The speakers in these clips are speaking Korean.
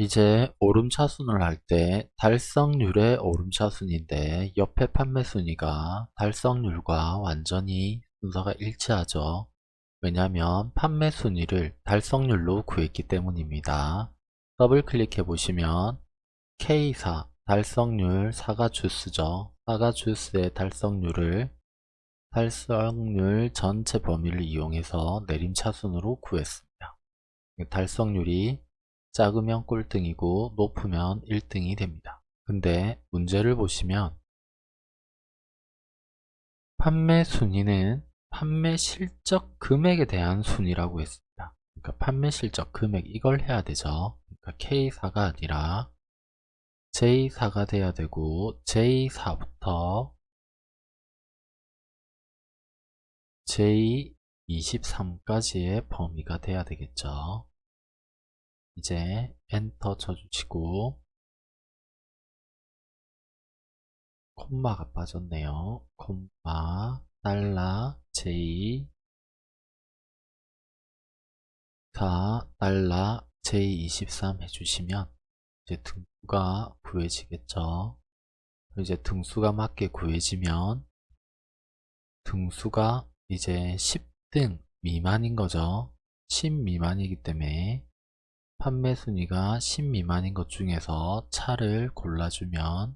이제 오름차순을 할 때 달성률의 오름차순인데 옆에 판매순위가 달성률과 완전히 순서가 일치하죠. 왜냐하면 판매순위를 달성률로 구했기 때문입니다. 더블 클릭해 보시면 K4 달성률 사과 주스죠. 사과 주스의 달성률을 달성률 전체 범위를 이용해서 내림차순으로 구했습니다. 달성률이 작으면 꼴등이고 높으면 1등이 됩니다. 근데 문제를 보시면 판매 순위는 판매 실적 금액에 대한 순위라고 했습니다. 그러니까 판매 실적 금액 이걸 해야 되죠. 그러니까 K4가 아니라 J4가 돼야 되고 J4부터 J23까지의 범위가 돼야 되겠죠. 이제 엔터 쳐주시고 콤마가 빠졌네요. 콤마 달러 J 4 달러 J23 해주시면 이제 등수가 구해지겠죠. 이제 등수가 맞게 구해지면 등수가 이제 10등 미만인 거죠. 10 미만이기 때문에 판매 순위가 10 미만인 것 중에서 차를 골라주면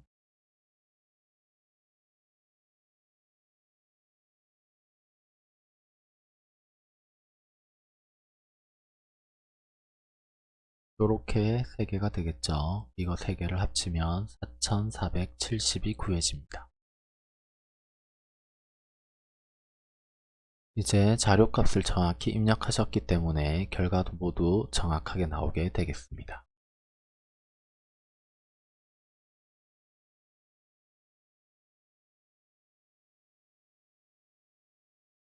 이렇게 3개가 되겠죠. 이거 3개를 합치면 4470이 구해집니다. 이제 자료값을 정확히 입력하셨기 때문에 결과도 모두 정확하게 나오게 되겠습니다.